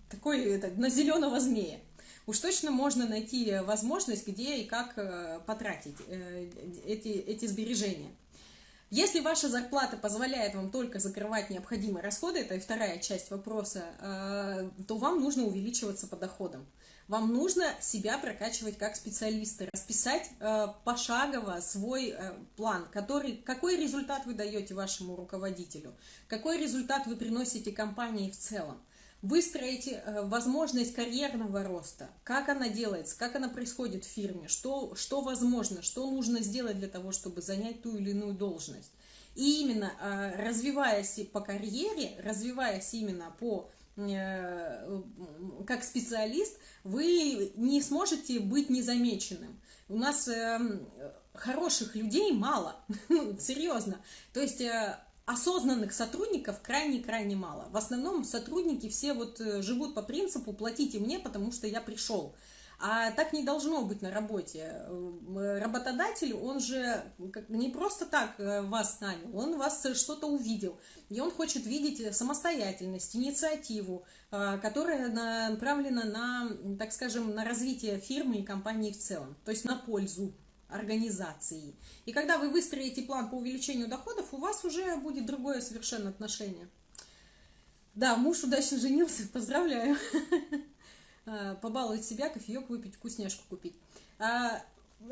такой, это, на зеленого змея. Уж точно можно найти возможность, где и как э, потратить э, эти, эти сбережения. Если ваша зарплата позволяет вам только закрывать необходимые расходы, это вторая часть вопроса, э, то вам нужно увеличиваться по доходам. Вам нужно себя прокачивать как специалиста, расписать э, пошагово свой э, план, который, какой результат вы даете вашему руководителю, какой результат вы приносите компании в целом выстроить возможность карьерного роста, как она делается, как она происходит в фирме, что, что возможно, что нужно сделать для того, чтобы занять ту или иную должность. И именно а, развиваясь по карьере, развиваясь именно по э, как специалист, вы не сможете быть незамеченным. У нас хороших людей мало, серьезно. То есть э, осознанных сотрудников крайне-крайне мало. В основном сотрудники все вот э, живут по принципу «платите мне, потому что я пришел». А так не должно быть на работе. Работодатель, он же не просто так э, вас нанял, он вас что-то увидел. И он хочет видеть самостоятельность, инициативу, э, которая направлена на, так скажем, на развитие фирмы и компании в целом, то есть на пользу организации. И когда вы выстроите план по увеличению доходов, у вас уже будет другое совершенно отношение. Да, муж удачно женился, поздравляю. Э, побаловать себя, кофеек выпить, вкусняшку купить. А,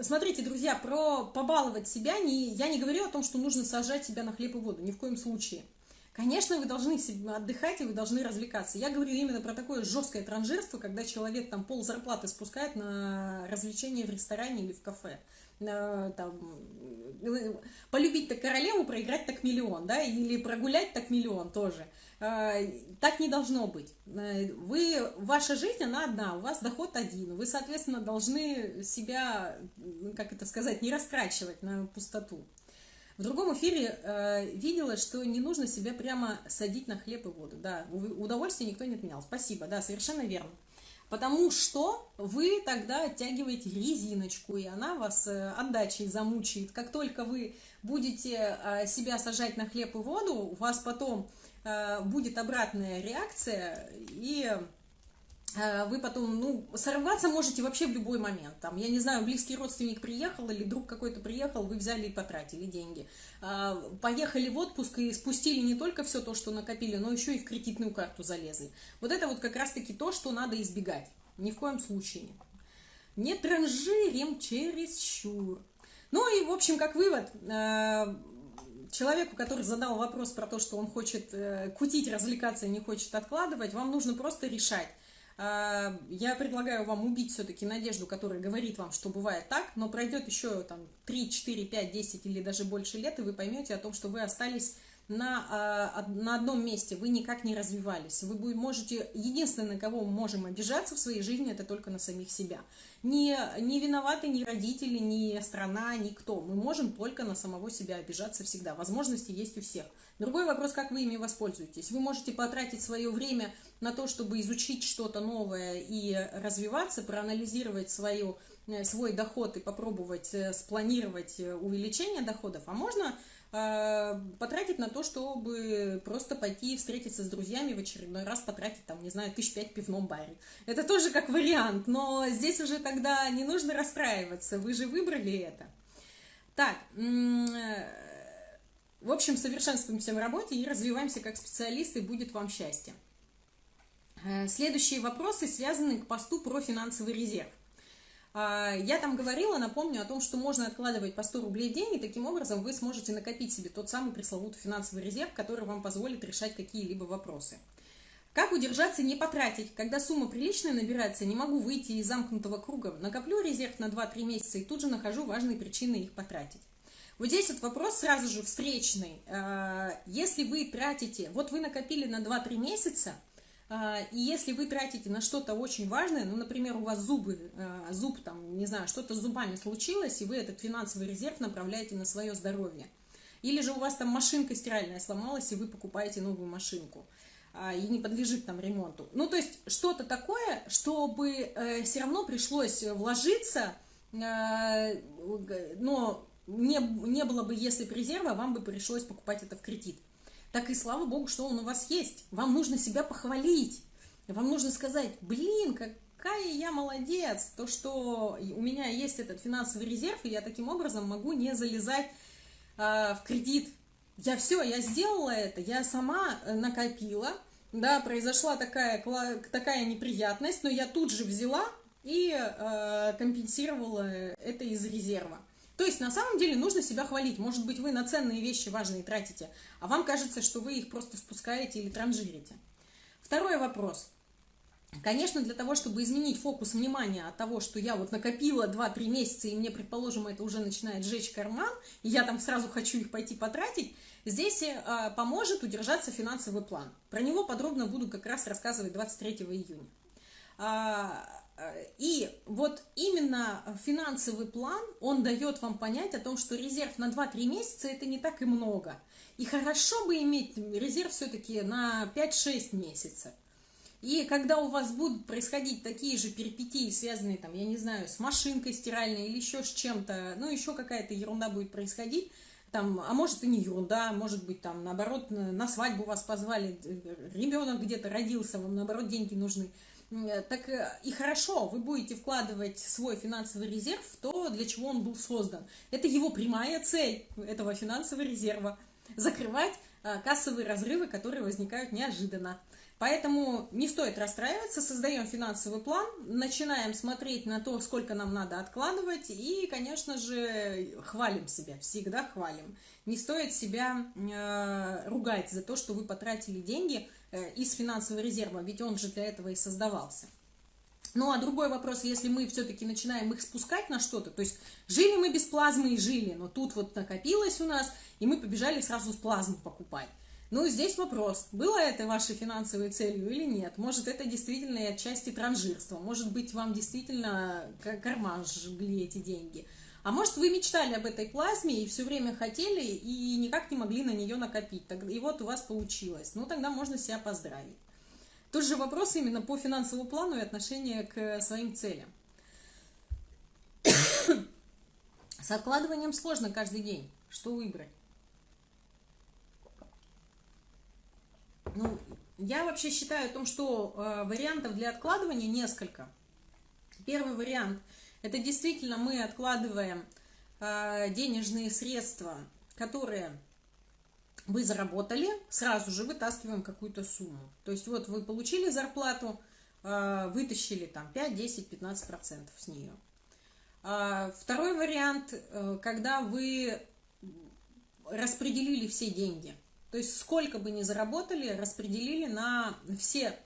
смотрите, друзья, про побаловать себя не, я не говорю о том, что нужно сажать себя на хлеб и воду, ни в коем случае. Конечно, вы должны отдыхать и вы должны развлекаться. Я говорю именно про такое жесткое транжирство, когда человек там пол зарплаты спускает на развлечения в ресторане или в кафе. Там, полюбить так королеву, проиграть так миллион, да, или прогулять так миллион тоже. А, так не должно быть. Э, вы, ваша жизнь, она одна, у вас доход один. Вы, соответственно, должны себя, как это сказать, не растрачивать на пустоту. В другом эфире э, видела, что не нужно себя прямо садить на хлеб и воду. Да, удовольствие никто не отменял. Спасибо, да, совершенно верно. Потому что вы тогда оттягиваете резиночку, и она вас э, отдачей замучает. Как только вы будете э, себя сажать на хлеб и воду, у вас потом Э, будет обратная реакция, и вы потом, ну, сорваться можете вообще в любой момент. Там, я не знаю, близкий родственник приехал или друг какой-то приехал, вы взяли и потратили деньги. Э, поехали в отпуск и спустили не только все то, что накопили, но еще и в кредитную карту залезли. Вот это вот как раз-таки то, что надо избегать. Ни в коем случае. Не транжирим чересчур. Ну и, в общем, как вывод, человеку, который задал вопрос про то, что он хочет э, кутить, развлекаться не хочет откладывать, вам нужно просто решать. Э, я предлагаю вам убить все-таки надежду, которая говорит вам, что бывает так, но пройдет еще там 3, 4, 5, 10 или даже больше лет, и вы поймете о том, что вы остались на, а, на одном месте, вы никак не развивались. Вы можете, единственное, кого мы можем обижаться в своей жизни, это только на самих себя. Не, не виноваты ни родители, ни страна, никто. Мы можем только на самого себя обижаться всегда. Возможности есть у всех. Другой вопрос, как вы ими воспользуетесь. Вы можете потратить свое время на то, чтобы изучить что-то новое и развиваться, проанализировать свою, э, свой доход и попробовать э, спланировать э, увеличение доходов. А можно потратить на то, чтобы просто пойти встретиться с друзьями в очередной раз, потратить, там, не знаю, тысяч пять в пивном баре. Это тоже как вариант, но здесь уже тогда не нужно расстраиваться, вы же выбрали это. Так, в общем, совершенствуемся в работе и развиваемся как специалисты, будет вам счастье. Э, следующие вопросы связаны к посту про финансовый резерв. А, я там говорила, напомню о том, что можно откладывать по 100 рублей в день, и таким образом вы сможете накопить себе тот самый пресловутый финансовый резерв, который вам позволит решать какие-либо вопросы. Как удержаться не потратить? Когда сумма приличная набирается, не могу выйти из замкнутого круга. Накоплю резерв на 2-3 месяца и тут же нахожу важные причины их потратить. Вот здесь вот вопрос сразу же встречный. А, если вы тратите, вот вы накопили на 2-3 месяца – и если вы тратите на что-то очень важное, ну, например, у вас зубы, а, зуб там, не знаю, что-то с зубами случилось, и вы этот финансовый резерв направляете на свое здоровье. Или же у вас там машинка стиральная сломалась, и вы покупаете новую машинку а, и не подлежит там ремонту. Ну, то есть что-то такое, чтобы э, все равно пришлось вложиться, но не, не было бы, если бы резерва, вам бы пришлось покупать это в кредит так и слава богу, что он у вас есть. Вам нужно себя похвалить. Вам нужно сказать, блин, какая я молодец, то, что у меня есть этот финансовый резерв, и я таким образом могу не залезать э, в кредит. Я все, я сделала это, я сама э, накопила, да, произошла такая, такая неприятность, но я тут же взяла и э, компенсировала это из резерва. То есть на самом деле нужно себя хвалить. Может быть, вы на ценные вещи важные тратите, а вам кажется, что вы их просто спускаете или транжирите. Второй вопрос. Конечно, для того, чтобы изменить фокус внимания от того, что я вот накопила 2-3 месяца, и мне, предположим, это уже начинает сжечь карман, и я там сразу хочу их пойти потратить, здесь э, поможет удержаться финансовый план. Про него подробно буду как раз рассказывать 23 июня. А, и вот именно финансовый план, он дает вам понять о том, что резерв на 2-3 месяца это не так и много. И хорошо бы иметь резерв все-таки на 5-6 месяцев. И когда у вас будут происходить такие же перипетии, связанные, там, я не знаю, с машинкой стиральной или еще с чем-то, ну, еще какая-то ерунда будет происходить, там, а может и не ерунда, может быть, там, наоборот, на свадьбу вас позвали, ребенок где-то родился, вам, наоборот, деньги нужны – Э, так э, и хорошо, вы будете вкладывать свой финансовый резерв в то, для чего он был создан. Это его прямая цель, этого финансового резерва. Закрывать э, кассовые разрывы, которые возникают неожиданно. Поэтому не стоит расстраиваться, создаем финансовый план, начинаем смотреть на то, сколько нам надо откладывать и, конечно же, хвалим себя, всегда хвалим. Не стоит себя э, ругать за то, что вы потратили деньги э, из финансового резерва, ведь он же для этого и создавался. Ну, а другой вопрос, если мы все-таки начинаем их спускать на что-то, то есть жили мы без плазмы и жили, но тут вот накопилось у нас, и мы побежали сразу с плазму покупать. Ну, здесь вопрос, было это вашей финансовой целью или нет? Может, это действительно и отчасти транжирство, может быть, вам действительно карман жгли эти деньги. А может, вы мечтали об этой плазме и все время хотели и никак не могли на нее накопить. И вот у вас получилось. Ну, тогда можно себя поздравить. Тут же вопрос именно по финансовому плану и отношение к своим целям. С откладыванием сложно каждый день. Что выбрать? Ну, я вообще считаю о том, что э, вариантов для откладывания несколько. Первый вариант – это действительно мы откладываем э, денежные средства, которые вы заработали, сразу же вытаскиваем какую-то сумму. То есть вот вы получили зарплату, э, вытащили там 5, 10, 15 процентов с нее. А второй вариант, э, когда вы распределили все деньги – то есть сколько бы ни заработали, распределили на все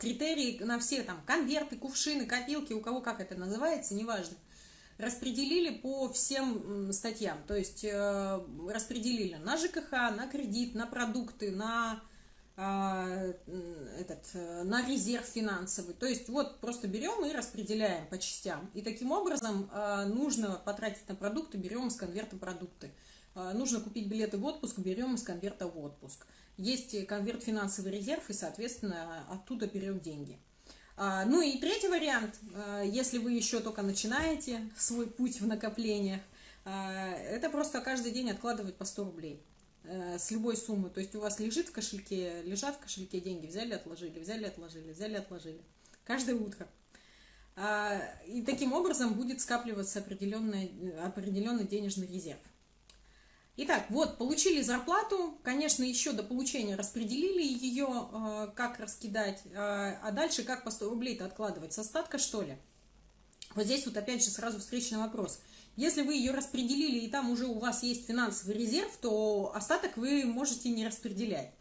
критерии, на все там конверты, кувшины, копилки, у кого как это называется, неважно. распределили по всем статьям, то есть э, распределили на ЖКХ, на кредит, на продукты, на э, этот, э, на резерв финансовый. То есть вот просто берем и распределяем по частям. И таким образом э, нужно потратить на продукты, берем из конверта продукты. Э, нужно купить билеты в отпуск, берем из конверта в отпуск. Есть конверт финансовый резерв и, соответственно, оттуда берем деньги. А, ну и третий вариант, а, если вы еще только начинаете свой путь в накоплениях, а, это просто каждый день откладывать по 100 рублей э, с любой суммы. То есть у вас лежит в кошельке, лежат в кошельке деньги, взяли, отложили, взяли, отложили, взяли, отложили. Каждое утро. И таким образом будет скапливаться определенный, определенный денежный резерв. Итак, вот, получили зарплату, конечно, еще до получения распределили ее, э, как раскидать, э, а дальше как по 100 рублей-то откладывать, с остатка что ли? Вот здесь вот опять же сразу встречный вопрос. Если вы ее распределили и там уже у вас есть финансовый резерв, то остаток вы можете не распределять.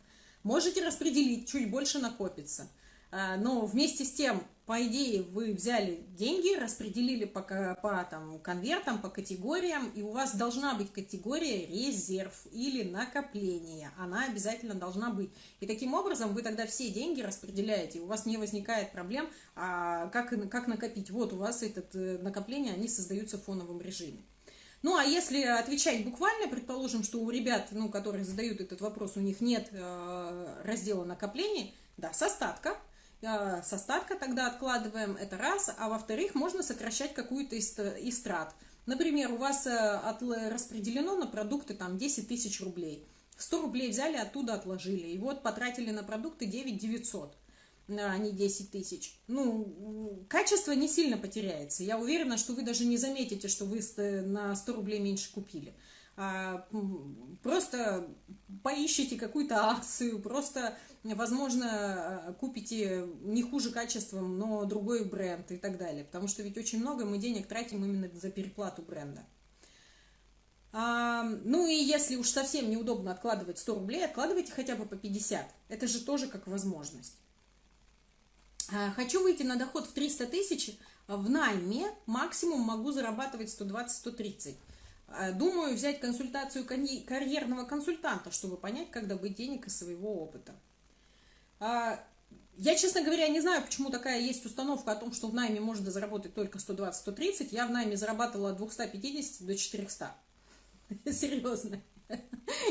Можете распределить, чуть больше накопится. Э, но вместе с тем по идее, вы взяли деньги, распределили по, по там, конвертам, по категориям, и у вас должна быть категория резерв или накопление. Она обязательно должна быть. И таким образом вы тогда все деньги распределяете, у вас не возникает проблем, а как, как накопить. Вот у вас это э, накопление, они создаются в фоновом режиме. Ну, а если отвечать буквально, предположим, что у ребят, ну, которые задают этот вопрос, у них нет э, раздела накоплений, да, с остатка, с остатка тогда откладываем, это раз, а во-вторых, можно сокращать какую-то из, трат. Например, у вас э, распределено на продукты там 10 тысяч рублей. 100 рублей взяли, оттуда отложили. И вот потратили на продукты 9 900, а не 10 тысяч. Ну, качество не сильно потеряется. Я уверена, что вы даже не заметите, что вы на 100 рублей меньше купили. А, просто поищите какую-то акцию, просто, возможно, купите не хуже качеством, но другой бренд и так далее. Потому что ведь очень много мы денег тратим именно за переплату бренда. А, ну и если уж совсем неудобно откладывать 100 рублей, откладывайте хотя бы по 50. Это же тоже как возможность. А, хочу выйти на доход в 300 тысяч, в найме максимум могу зарабатывать 120-130. Э, думаю взять консультацию карьерного консультанта, чтобы понять, как добыть денег из своего опыта. А, я, честно говоря, не знаю, почему такая есть установка о том, что в найме можно заработать только 120-130. Я в найме зарабатывала от 250 до 400. Серьезно.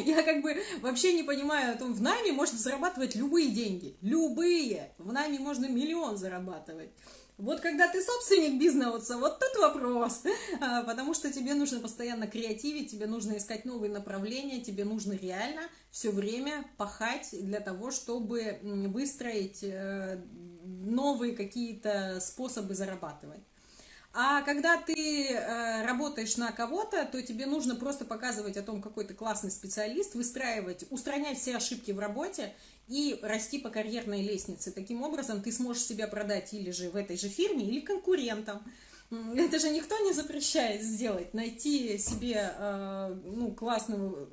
Я как бы вообще не понимаю о том, в найме можно зарабатывать любые деньги. Любые. В найме можно миллион зарабатывать. Вот когда ты собственник бизнеса, вот тут вопрос, а, потому что тебе нужно постоянно креативить, тебе нужно искать новые направления, тебе нужно реально все время пахать для того, чтобы выстроить э, новые какие-то способы зарабатывать. А когда ты э, работаешь на кого-то, то тебе нужно просто показывать о том, какой ты классный специалист, выстраивать, устранять все ошибки в работе и расти по карьерной лестнице. Таким образом ты сможешь себя продать или же в этой же фирме, или конкурентам. Это же никто не запрещает сделать, найти себе э, ну, классную...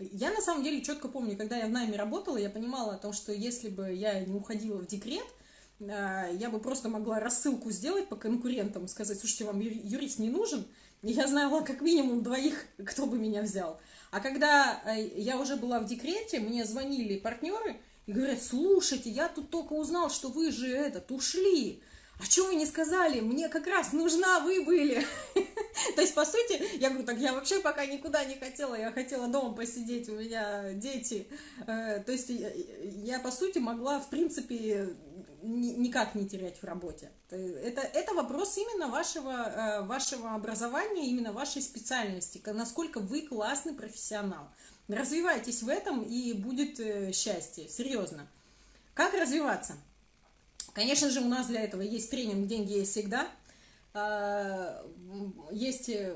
Я на самом деле четко помню, когда я в найме работала, я понимала о том, что если бы я не уходила в декрет, э, я бы просто могла рассылку сделать по конкурентам, сказать, слушайте, вам юрист не нужен, и я знала как минимум двоих, кто бы меня взял. А когда э, я уже была в декрете, мне звонили партнеры, и говорят, слушайте, я тут только узнал, что вы же этот, ушли. А что вы не сказали? Мне как раз нужна вы были. То есть, по сути, я говорю, так я вообще пока никуда не хотела, я хотела дома посидеть, у меня дети. Э, то есть, я, по сути, могла, в принципе, никак не терять в работе. Это, это вопрос именно вашего, э, вашего образования, именно вашей специальности, насколько вы классный профессионал. Развивайтесь в этом, и будет э, счастье, серьезно. Как развиваться? Конечно же, у нас для этого есть тренинг «Деньги есть всегда». А, есть э,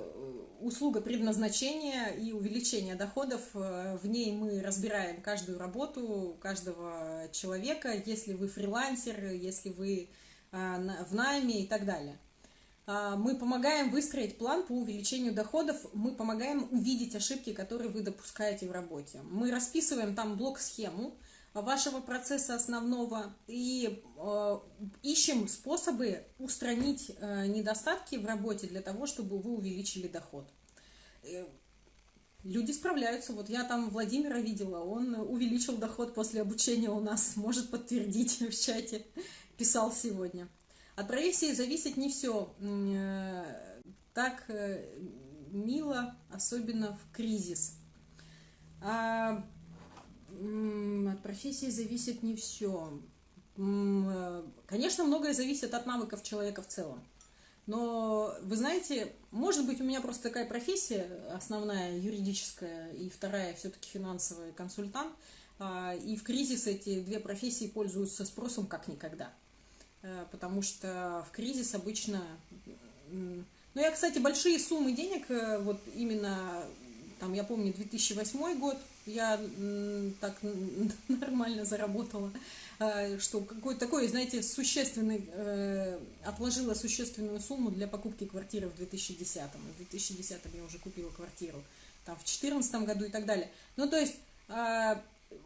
услуга предназначения и увеличения доходов. Э, в ней мы разбираем каждую работу каждого человека, если вы фрилансер, если вы в найме и так далее. А, мы помогаем выстроить план по увеличению доходов, мы помогаем увидеть ошибки, которые вы допускаете в работе. Мы расписываем там блок-схему, вашего процесса основного и э, ищем способы устранить э, недостатки в работе для того, чтобы вы увеличили доход. Э, люди справляются. Вот я там Владимира видела, он увеличил доход после обучения у нас, может подтвердить в чате, писал сегодня. От профессии зависит не все. Э, так э, мило, особенно в кризис. А от профессии зависит не все. Э, конечно, многое зависит от навыков человека в целом. Но, вы знаете, может быть, у меня просто такая профессия, основная юридическая, и вторая все-таки финансовый консультант. А, и в кризис эти две профессии пользуются спросом как никогда. Э, потому что в кризис обычно... Ну, я, кстати, большие суммы денег, э, вот именно, там, я помню, 2008 год, я так нормально заработала, э, что какой-то такой, знаете, существенный, э, отложила существенную сумму для покупки квартиры в 2010. В 2010 я уже купила квартиру, там, в 2014 году и так далее. Ну, то есть, э,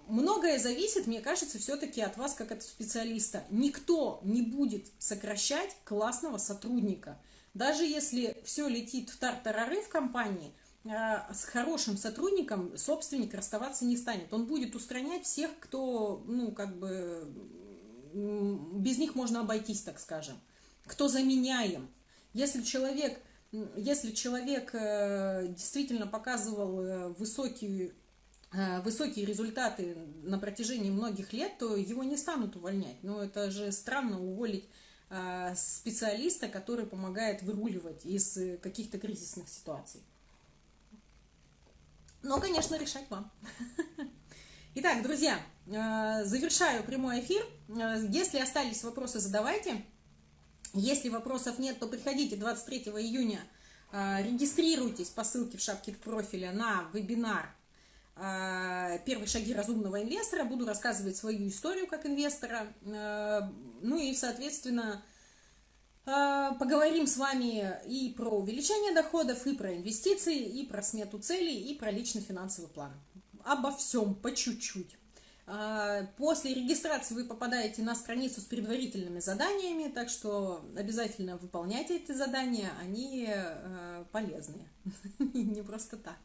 многое зависит, мне кажется, все-таки от вас, как от специалиста. Никто не будет сокращать классного сотрудника. Даже если все летит в тартарары в компании – а, с хорошим сотрудником собственник расставаться не станет. Он будет устранять всех, кто, ну, как бы, без них можно обойтись, так скажем. Кто заменяем. Если человек, если человек э, действительно показывал э, высокие, э, высокие результаты на протяжении многих лет, то его не станут увольнять. Но это же странно уволить специалиста, который помогает выруливать из каких-то кризисных ситуаций. Но, конечно, решать вам. Итак, друзья, э, завершаю прямой эфир. Э, если остались вопросы, задавайте. Если вопросов нет, то приходите 23 июня, э, регистрируйтесь по ссылке в шапке профиля на вебинар «Первые шаги разумного инвестора». Буду рассказывать свою историю как инвестора. Ну и, соответственно, поговорим с вами и про увеличение доходов, и про инвестиции, и про смету целей, и про личный финансовый план. Обо всем по чуть-чуть. А, после регистрации вы попадаете на страницу с предварительными заданиями, так что обязательно выполняйте эти задания, они а, полезные, не просто так.